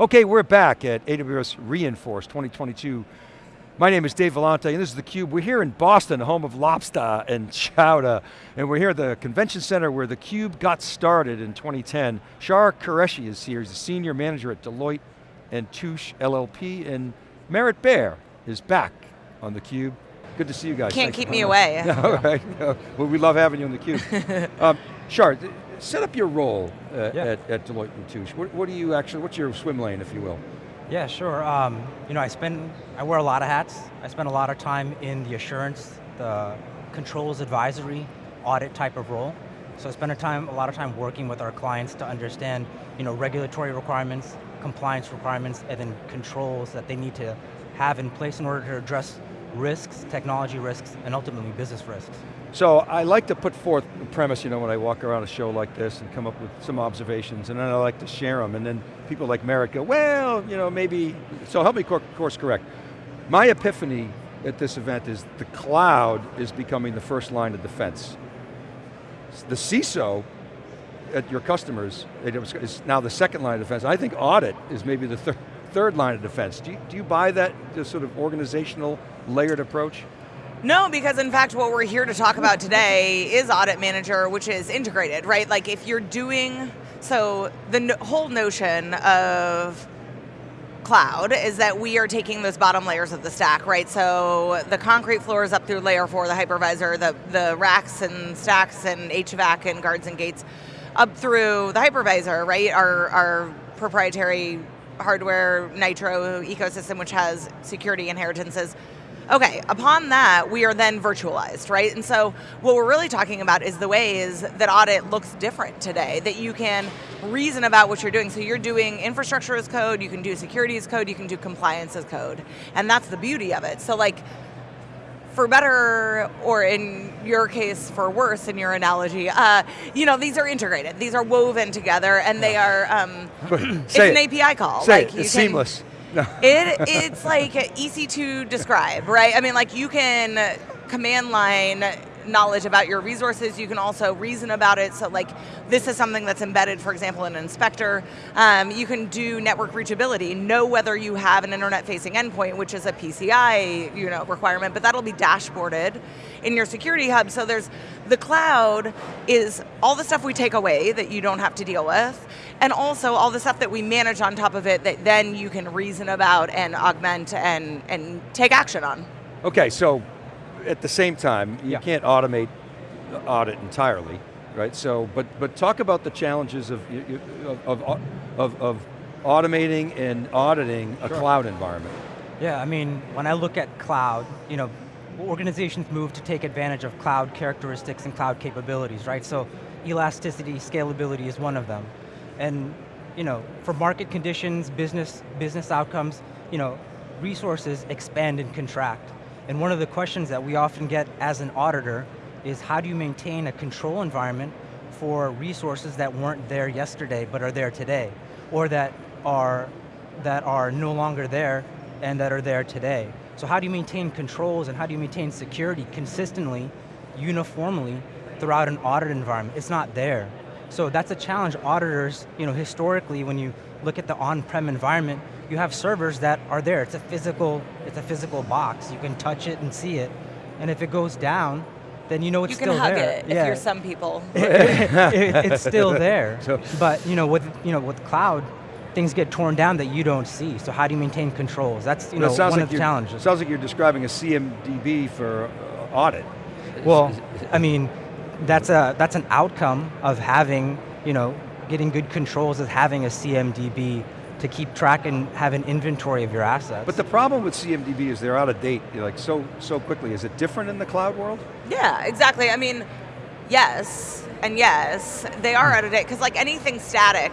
Okay, we're back at AWS re:Inforce 2022. My name is Dave Vellante, and this is theCUBE. We're here in Boston, home of Lobster and Chowder, and we're here at the Convention Center where theCUBE got started in 2010. Shar Qureshi is here, he's a senior manager at Deloitte and Touche LLP, and Merritt Baer is back on theCUBE. Good to see you guys. Can't Thanks keep me away. All right, well we love having you on theCUBE. um, Shar, set up your role uh, yeah. at, at, Deloitte and Touche. What, what, do you actually, what's your swim lane, if you will? Yeah, sure. Um, you know, I spend, I wear a lot of hats. I spend a lot of time in the assurance, the controls advisory, audit type of role. So I spend a, time, a lot of time working with our clients to understand you know, regulatory requirements, compliance requirements, and then controls that they need to have in place in order to address risks, technology risks, and ultimately business risks. So I like to put forth the premise, you know, when I walk around a show like this and come up with some observations, and then I like to share them, and then people like Merritt go, well, you know, maybe, so help me course correct. My epiphany at this event is the cloud is becoming the first line of defense. The CISO at your customers is now the second line of defense. I think audit is maybe the third, third line of defense. Do you, do you buy that sort of organizational layered approach? No, because in fact what we're here to talk about today is Audit Manager, which is integrated, right? Like if you're doing, so the no whole notion of cloud is that we are taking those bottom layers of the stack, right? So the concrete floors up through layer four, the hypervisor, the, the racks and stacks and HVAC and guards and gates, up through the hypervisor, right? Our, our proprietary hardware Nitro ecosystem, which has security inheritances, Okay, upon that, we are then virtualized, right? And so what we're really talking about is the ways that audit looks different today, that you can reason about what you're doing. So you're doing infrastructure as code, you can do security as code, you can do compliance as code. And that's the beauty of it. So like, for better, or in your case, for worse in your analogy, uh, you know, these are integrated. These are woven together and they are, um, it's an it. API call. Say like it. It's can, seamless. It, it's like easy to describe, right? I mean, like you can command line knowledge about your resources, you can also reason about it, so like this is something that's embedded, for example, in an inspector. Um, you can do network reachability, know whether you have an internet-facing endpoint, which is a PCI you know, requirement, but that'll be dashboarded in your security hub, so there's, the cloud is all the stuff we take away that you don't have to deal with, and also all the stuff that we manage on top of it that then you can reason about and augment and, and take action on. Okay, so at the same time, you yeah. can't automate audit entirely, right? So, but but talk about the challenges of of of, of, of automating and auditing a cloud environment. Yeah, I mean, when I look at cloud, you know, organizations move to take advantage of cloud characteristics and cloud capabilities, right? So elasticity, scalability is one of them. And you know, for market conditions, business, business outcomes, you know, resources expand and contract. And one of the questions that we often get as an auditor is how do you maintain a control environment for resources that weren't there yesterday but are there today, or that are, that are no longer there and that are there today. So how do you maintain controls and how do you maintain security consistently, uniformly, throughout an audit environment? It's not there. So that's a challenge auditors, you know, historically when you look at the on-prem environment, you have servers that are there. It's a physical, it's a physical box. You can touch it and see it. And if it goes down, then you know it's still there. You can hug it yeah. if you're some people. it, it's still there. So. But you know, with you know, with cloud, things get torn down that you don't see. So how do you maintain controls? That's you know, one like of the challenges. Sounds like you're describing a CMDB for uh, audit. Well, I mean, that's a that's an outcome of having you know getting good controls is having a CMDB to keep track and have an inventory of your assets. But the problem with CMDB is they're out of date like so, so quickly. Is it different in the cloud world? Yeah, exactly. I mean, yes, and yes, they are out of date, because like anything static,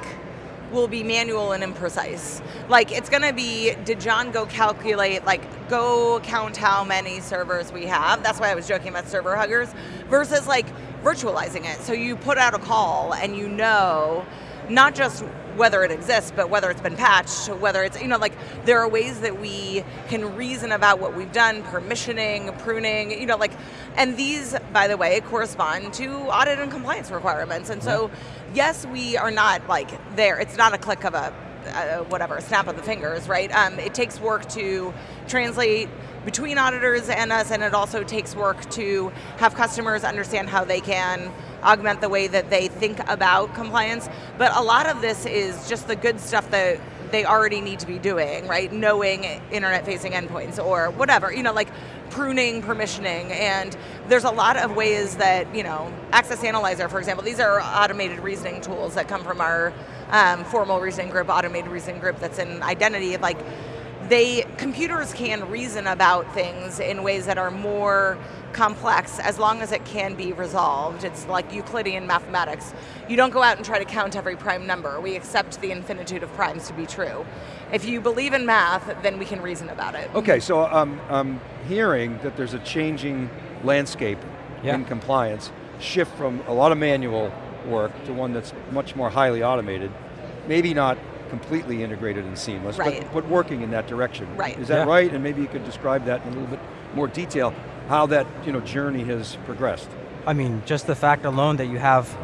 will be manual and imprecise. Like it's going to be, did John go calculate, like go count how many servers we have? That's why I was joking about server huggers, versus like virtualizing it. So you put out a call and you know, not just whether it exists, but whether it's been patched, whether it's, you know, like, there are ways that we can reason about what we've done, permissioning, pruning, you know, like, and these, by the way, correspond to audit and compliance requirements. And so, yes, we are not like there, it's not a click of a uh, whatever, snap of the fingers, right? Um, it takes work to translate between auditors and us, and it also takes work to have customers understand how they can augment the way that they think about compliance. But a lot of this is just the good stuff that they already need to be doing, right? Knowing internet facing endpoints or whatever, you know, like pruning, permissioning, and there's a lot of ways that, you know, Access Analyzer, for example, these are automated reasoning tools that come from our um, formal reasoning group, automated reasoning group that's in identity, like they, computers can reason about things in ways that are more complex as long as it can be resolved. It's like Euclidean mathematics. You don't go out and try to count every prime number. We accept the infinitude of primes to be true. If you believe in math, then we can reason about it. Okay, so um, I'm hearing that there's a changing landscape yeah. in compliance, shift from a lot of manual work to one that's much more highly automated. Maybe not completely integrated and seamless, right. but, but working in that direction. Right. Is that yeah. right? And maybe you could describe that in a little bit more detail, how that you know, journey has progressed. I mean, just the fact alone that you have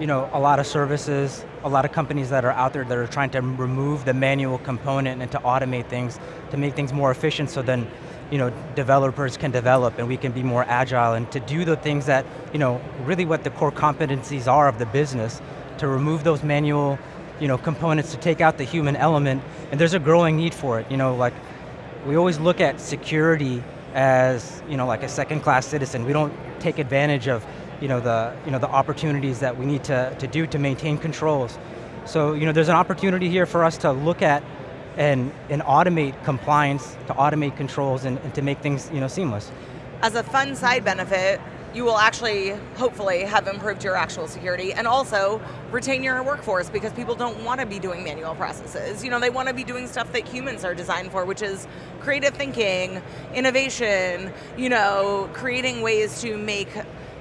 you know, a lot of services, a lot of companies that are out there that are trying to remove the manual component and to automate things, to make things more efficient so then you know, developers can develop and we can be more agile and to do the things that, you know, really what the core competencies are of the business, to remove those manual you know, components to take out the human element, and there's a growing need for it. You know, like, we always look at security as, you know, like a second class citizen. We don't take advantage of, you know, the, you know, the opportunities that we need to, to do to maintain controls. So, you know, there's an opportunity here for us to look at and, and automate compliance, to automate controls, and, and to make things, you know, seamless. As a fun side benefit, you will actually, hopefully, have improved your actual security and also retain your workforce because people don't want to be doing manual processes. You know, they want to be doing stuff that humans are designed for, which is creative thinking, innovation, you know, creating ways to make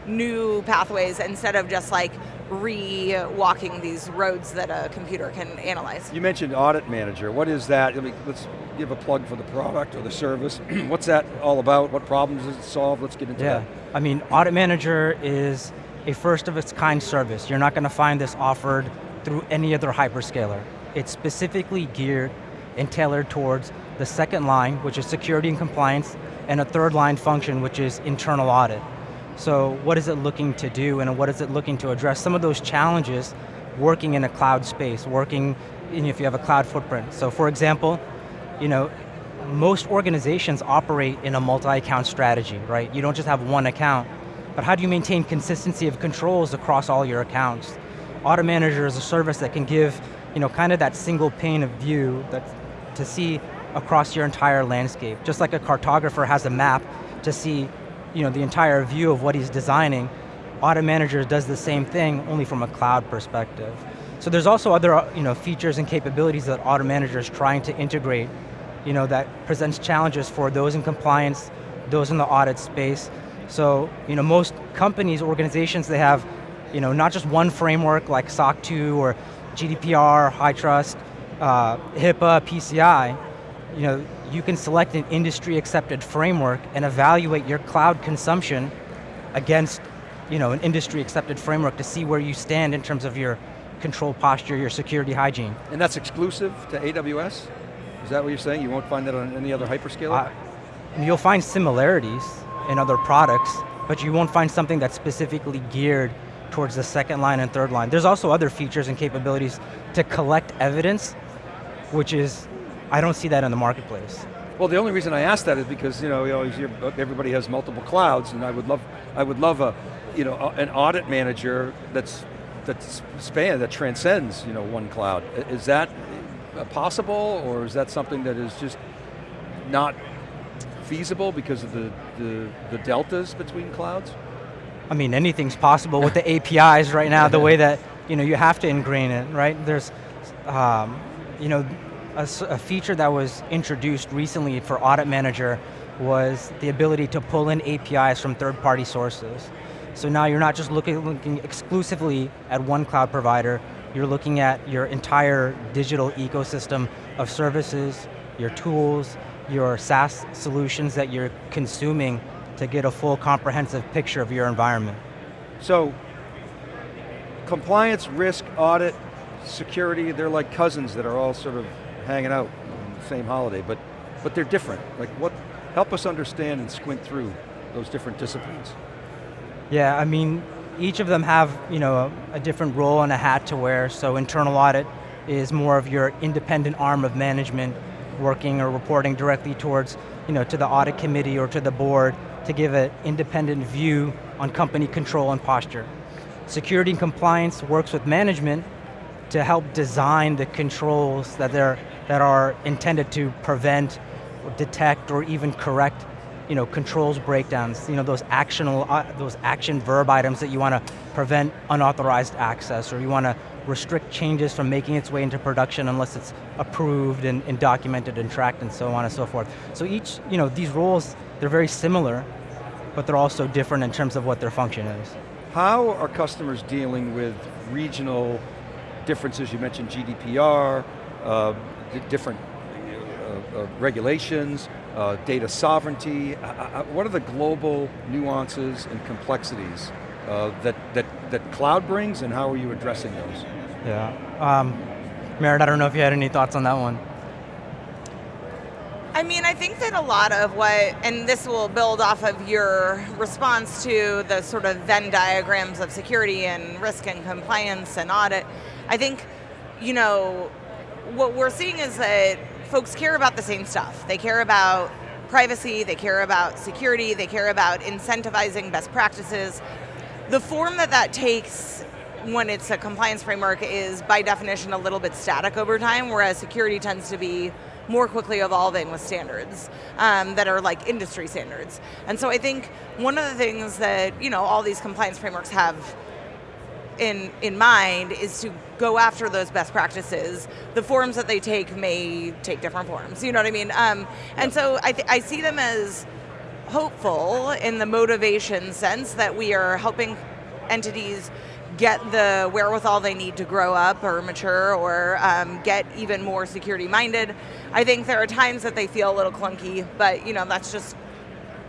new pathways instead of just like re-walking these roads that a computer can analyze. You mentioned Audit Manager. What is that? I mean, let's give a plug for the product or the service. What's that all about? What problems does it solve? Let's get into yeah. that. I mean, Audit Manager is a first of its kind service. You're not going to find this offered through any other hyperscaler. It's specifically geared and tailored towards the second line, which is security and compliance, and a third line function, which is internal audit. So what is it looking to do and what is it looking to address? Some of those challenges working in a cloud space, working in, if you have a cloud footprint. So for example, you know, most organizations operate in a multi-account strategy, right? You don't just have one account, but how do you maintain consistency of controls across all your accounts? Audit Manager is a service that can give, you know, kind of that single pane of view that, to see across your entire landscape. Just like a cartographer has a map to see you know, the entire view of what he's designing, Audit Manager does the same thing, only from a cloud perspective. So there's also other you know, features and capabilities that Audit Manager is trying to integrate you know, that presents challenges for those in compliance, those in the audit space. So you know, most companies, organizations, they have you know, not just one framework like SOC 2 or GDPR, HITRUST, uh, HIPAA, PCI. You know, you can select an industry accepted framework and evaluate your cloud consumption against you know, an industry accepted framework to see where you stand in terms of your control posture, your security hygiene. And that's exclusive to AWS? Is that what you're saying? You won't find that on any other hyperscaler? Uh, you'll find similarities in other products, but you won't find something that's specifically geared towards the second line and third line. There's also other features and capabilities to collect evidence, which is I don't see that in the marketplace. Well, the only reason I ask that is because you know, you always hear everybody has multiple clouds, and I would love, I would love a, you know, an audit manager that's that's span that transcends, you know, one cloud. Is that possible, or is that something that is just not feasible because of the the, the deltas between clouds? I mean, anything's possible with the APIs right now. the way that you know you have to ingrain it, right? There's, um, you know, a, a feature that was introduced recently for Audit Manager was the ability to pull in APIs from third-party sources. So now you're not just looking, looking exclusively at one cloud provider, you're looking at your entire digital ecosystem of services, your tools, your SaaS solutions that you're consuming to get a full comprehensive picture of your environment. So, compliance, risk, audit, security, they're like cousins that are all sort of hanging out on the same holiday, but, but they're different. Like what, help us understand and squint through those different disciplines. Yeah, I mean, each of them have you know, a, a different role and a hat to wear, so internal audit is more of your independent arm of management working or reporting directly towards, you know, to the audit committee or to the board to give an independent view on company control and posture. Security and compliance works with management to help design the controls that, they're, that are intended to prevent, or detect, or even correct you know, controls breakdowns, you know, those actionable, uh, those action verb items that you want to prevent unauthorized access, or you want to restrict changes from making its way into production unless it's approved and, and, documented and tracked and so on and so forth. So each, you know, these roles, they're very similar, but they're also different in terms of what their function is. How are customers dealing with regional differences? You mentioned GDPR, uh, different uh, uh, regulations, uh, data sovereignty. Uh, uh, what are the global nuances and complexities that, that, that cloud brings and how are you addressing those? Yeah, um, Merritt, I don't know if you had any thoughts on that one. I mean, I think that a lot of what, and this will build off of your response to the sort of Venn diagrams of security and risk and compliance and audit, I think, you know, what we're seeing is that folks care about the same stuff. They care about privacy, they care about security, they care about incentivizing best practices. The form that that takes when it's a compliance framework is by definition a little bit static over time, whereas security tends to be more quickly evolving with standards um, that are like industry standards. And so I think one of the things that you know all these compliance frameworks have in, in mind is to go after those best practices. The forms that they take may take different forms, you know what I mean? Um, and so I, I see them as hopeful in the motivation sense that we are helping entities get the wherewithal they need to grow up or mature or um, get even more security minded. I think there are times that they feel a little clunky, but you know that's just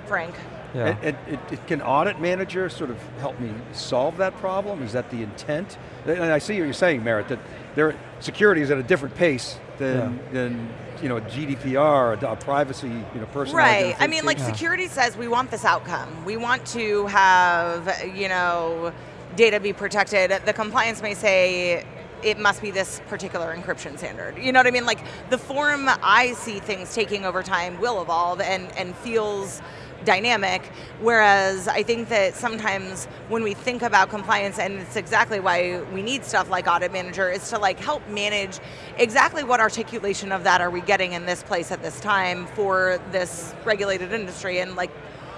frank. Yeah. And, and it, it, can audit manager sort of help me solve that problem? Is that the intent? And I see what you're saying, Merritt, that their security is at a different pace than, yeah. than you know, GDPR, a, a privacy, you know, person. Right, I mean like yeah. security says we want this outcome. We want to have, you know, data be protected. The compliance may say it must be this particular encryption standard. You know what I mean? Like the form I see things taking over time will evolve and, and feels dynamic, whereas I think that sometimes when we think about compliance, and it's exactly why we need stuff like Audit Manager, is to like help manage exactly what articulation of that are we getting in this place at this time for this regulated industry, and like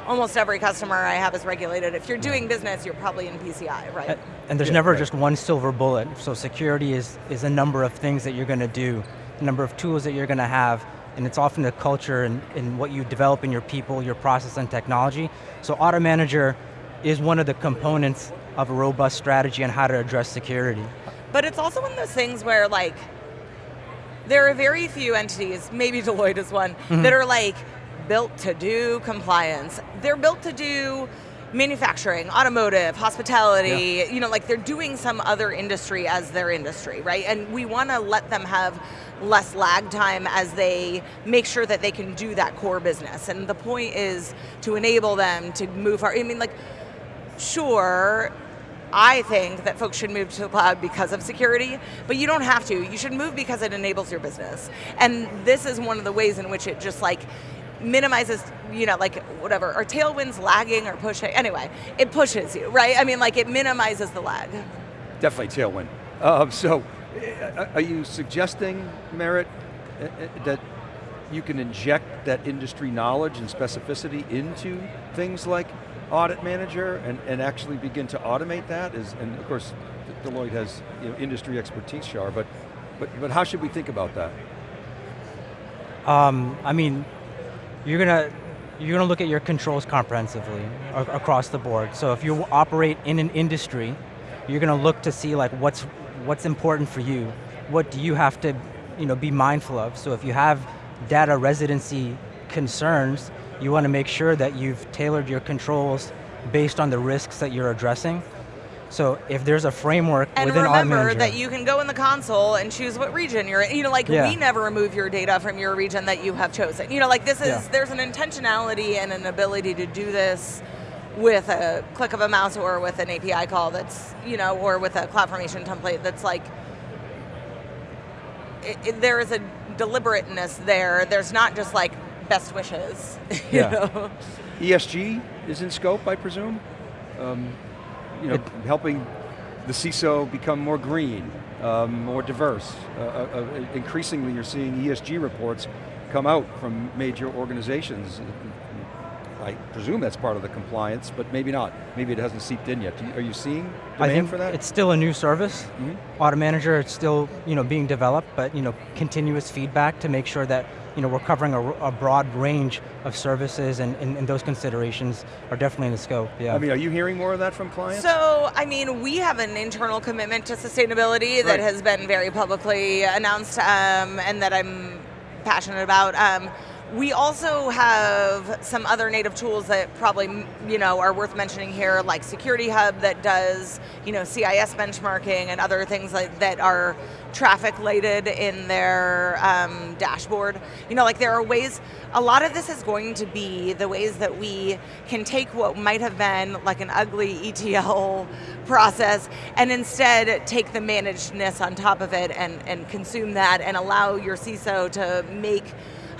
almost every customer I have is regulated. If you're doing business, you're probably in PCI, right? And there's yeah, never right. just one silver bullet. So security is, is a number of things that you're going to do, a number of tools that you're going to have, and it's often the culture and, and what you develop in your people, your process and technology. So Audit Manager is one of the components of a robust strategy on how to address security. But it's also one of those things where like, there are very few entities, maybe Deloitte is one, mm -hmm. that are like built to do compliance. They're built to do manufacturing, automotive, hospitality, yeah. you know, like they're doing some other industry as their industry, right? And we want to let them have less lag time as they make sure that they can do that core business. And the point is to enable them to move, I mean like, sure, I think that folks should move to the cloud because of security, but you don't have to. You should move because it enables your business. And this is one of the ways in which it just like, minimizes, you know, like whatever, are tailwinds lagging or pushing? Anyway, it pushes you, right? I mean, like it minimizes the lag. Definitely tailwind. Uh, so, are you suggesting, Merritt, uh, uh, that you can inject that industry knowledge and specificity into things like audit manager and, and actually begin to automate that? Is, and of course, Deloitte has you know, industry expertise, Shar, but, but, but how should we think about that? Um, I mean, you're going to you're going to look at your controls comprehensively across the board. So if you operate in an industry, you're going to look to see like what's what's important for you. What do you have to you know, be mindful of? So if you have data residency concerns, you want to make sure that you've tailored your controls based on the risks that you're addressing. So if there's a framework And within remember Manager, that you can go in the console and choose what region you're in. You know, like Yeah. we never remove your data from your region that you have chosen. You know, like this is, Yeah. there's an intentionality and an ability to do this with a click of a mouse or with an API call that's, you know, or with a CloudFormation template that's like, it, it- there is a deliberateness there. There's not just like best wishes, you Yeah. know? ESG is in scope, I presume? Um, you know, helping the CISO become more green, um, more diverse. Uh, uh, uh, increasingly you're seeing ESG reports come out from major organizations. I presume that's part of the compliance, but maybe not. Maybe it hasn't seeped in yet. Are you seeing I demand think for that? it's still a new service. Mhm. Audit Manager, it's still you know being developed, but you know continuous feedback to make sure that you know we're covering a, a broad range of services, and, and, and those considerations are definitely in the scope. Yeah. I mean, are you hearing more of that from clients? So, I mean, we have an internal commitment to sustainability Right. that has been very publicly announced um, and that I'm passionate about. Um, we also have some other native tools that probably, you know, are worth mentioning here, like Security Hub that does, you know, CIS benchmarking and other things like that are traffic lighted in their um, dashboard. You know, like there are ways, a lot of this is going to be the ways that we can take what might have been like an ugly ETL process and instead take the managedness on top of it and, and consume that and allow your CISO to make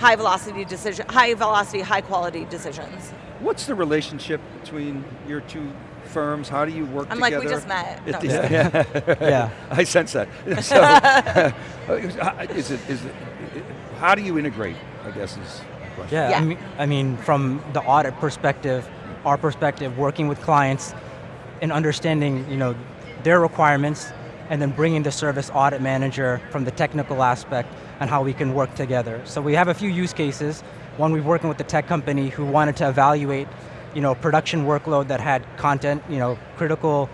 high velocity decision, high velocity, high quality decisions. What's the relationship between your two firms? How do you work I'm like, we just met. No, I'm yeah, yeah. Yeah. I sense that. So, uh, is it, is it, how do you integrate, I guess is the question. Yeah, Yeah. I, mean, I mean, from the audit perspective, our perspective, working with clients and understanding, you know, their requirements, and then bringing the service audit manager from the technical aspect and how we can work together. So we have a few use cases. One, we're working with the tech company who wanted to evaluate, you know, production workload that had content, you know, critical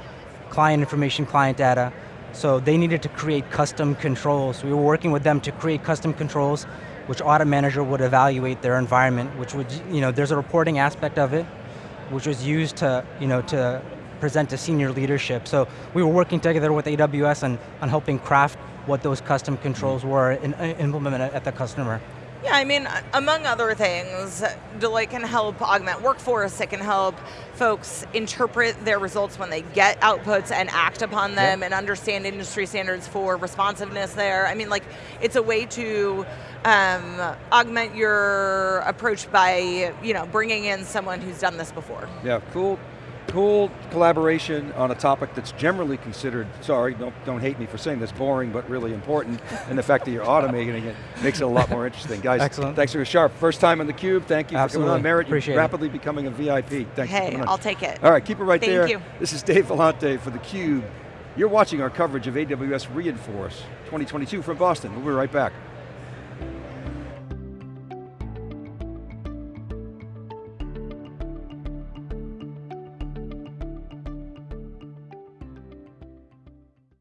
client information, client data. So they needed to create custom controls. We were working with them to create custom controls which audit manager would evaluate their environment, which would, you know, there's a reporting aspect of it, which was used to, you know, to present to senior leadership. So we were working together with AWS on, on helping craft what those custom controls were and uh, implement it at the customer. Yeah, I mean, among other things, Deloitte can help augment workforce. It can help folks interpret their results when they get outputs and act upon them and understand industry standards for responsiveness there. I mean, like, it's a way to um, augment your approach by, you know, bringing in someone who's done this before. Yeah, cool, cool collaboration on a topic that's generally considered, sorry, don't, don't hate me for saying this, boring but really important, and the fact that you're automating it makes it a lot more interesting. Guys, Excellent. thanks for your sharp. First time on theCUBE, thank you for Absolutely. coming on. Merritt, Appreciate you're it. rapidly becoming a VIP. Thanks for hey, coming on. I'll take it. All right, keep it right Thank there. you. This is Dave Vellante for theCUBE. You're watching our coverage of AWS re:Inforce 2022 from Boston. We'll be right back.